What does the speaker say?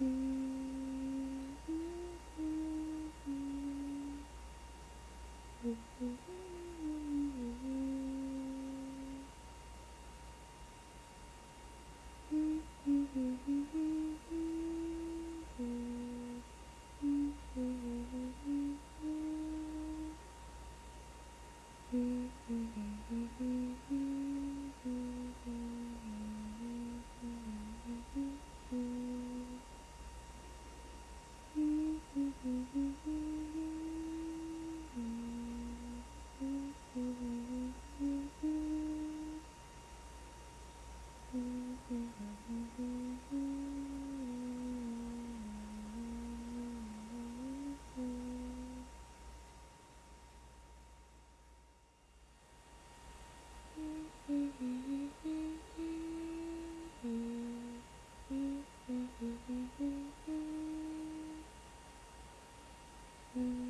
Mm-hmm. Mm-hmm.